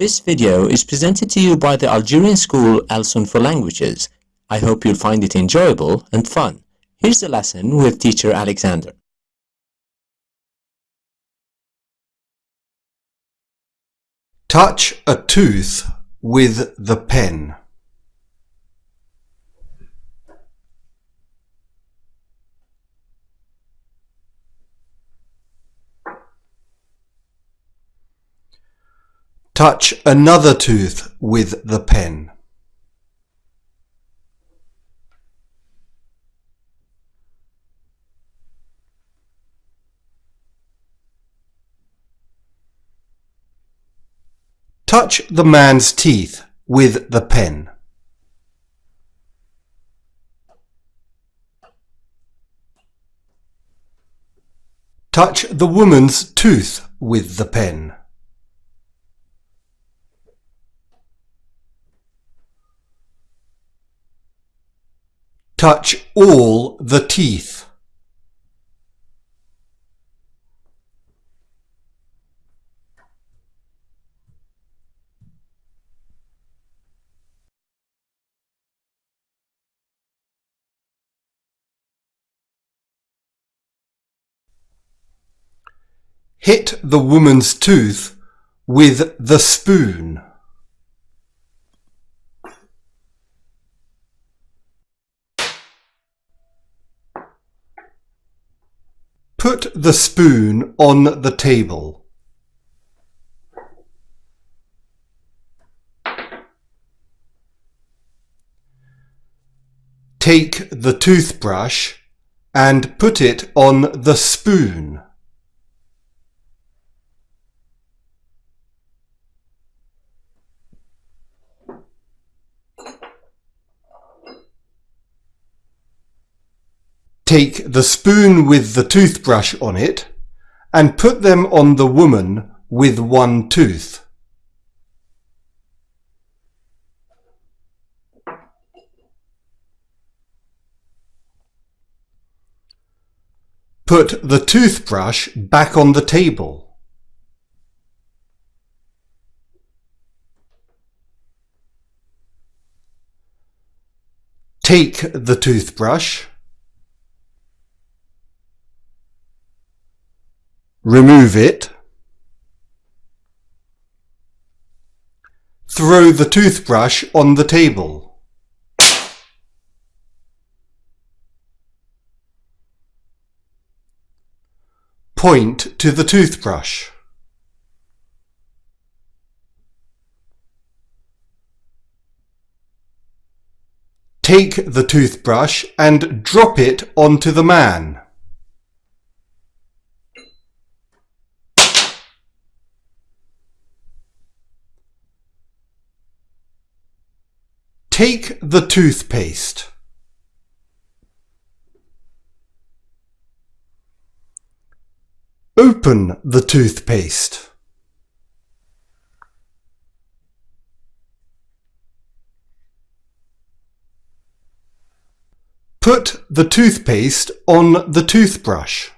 This video is presented to you by the Algerian school Alsun for Languages. I hope you'll find it enjoyable and fun. Here's the lesson with teacher Alexander. Touch a tooth with the pen. Touch another tooth with the pen. Touch the man's teeth with the pen. Touch the woman's tooth with the pen. Touch all the teeth. Hit the woman's tooth with the spoon. Put the spoon on the table. Take the toothbrush and put it on the spoon. Take the spoon with the toothbrush on it and put them on the woman with one tooth. Put the toothbrush back on the table. Take the toothbrush remove it, throw the toothbrush on the table. Point to the toothbrush. Take the toothbrush and drop it onto the man. Take the toothpaste. Open the toothpaste. Put the toothpaste on the toothbrush.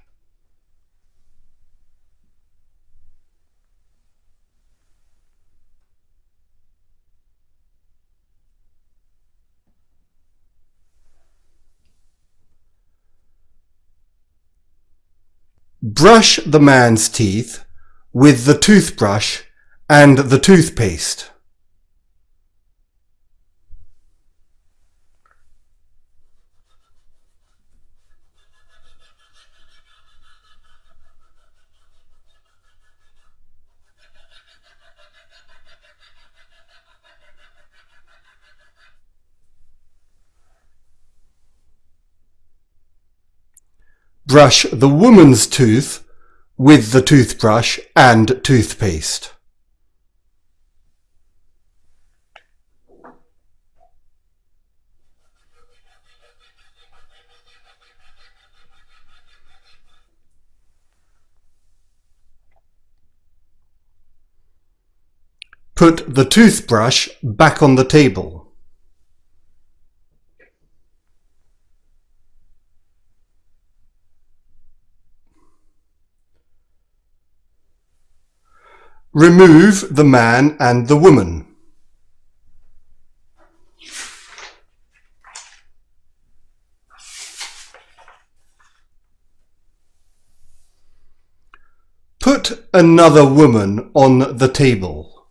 Brush the man's teeth with the toothbrush and the toothpaste. Brush the woman's tooth with the toothbrush and toothpaste. Put the toothbrush back on the table. Remove the man and the woman. Put another woman on the table.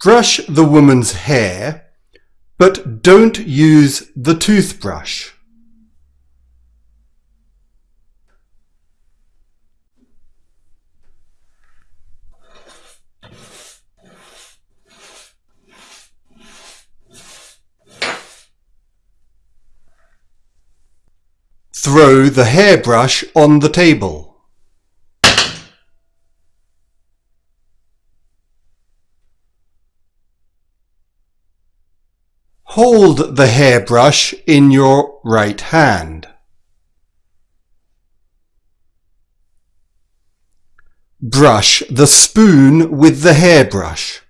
Brush the woman's hair, but don't use the toothbrush. Throw the hairbrush on the table. Hold the hairbrush in your right hand. Brush the spoon with the hairbrush.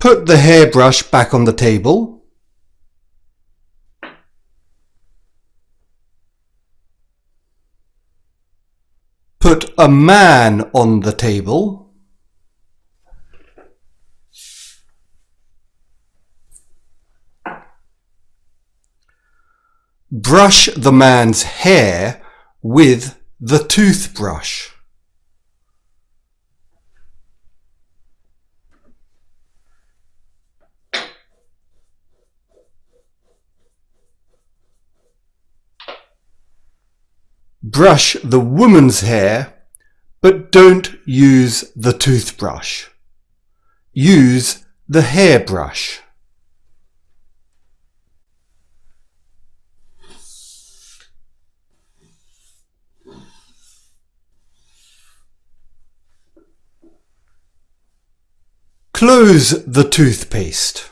Put the hairbrush back on the table. Put a man on the table. Brush the man's hair with the toothbrush. Brush the woman's hair, but don't use the toothbrush. Use the hairbrush. Close the toothpaste.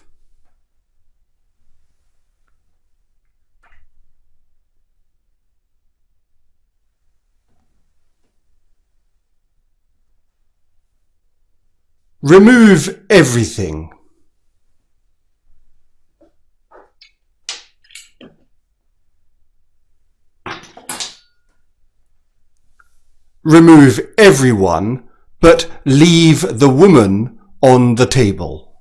Remove everything. Remove everyone, but leave the woman on the table.